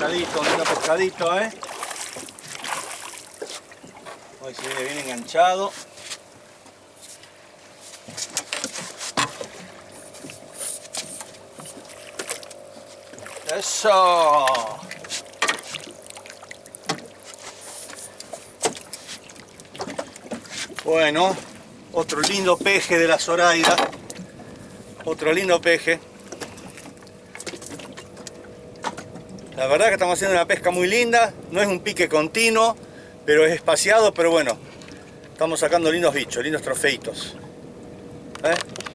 pescadito, lindo pescadito, ¿eh? Hoy se viene bien enganchado. ¡Eso! Bueno, otro lindo peje de la Zoraida. Otro lindo peje. La verdad que estamos haciendo una pesca muy linda. No es un pique continuo, pero es espaciado. Pero bueno, estamos sacando lindos bichos, lindos trofeitos. ¿Eh?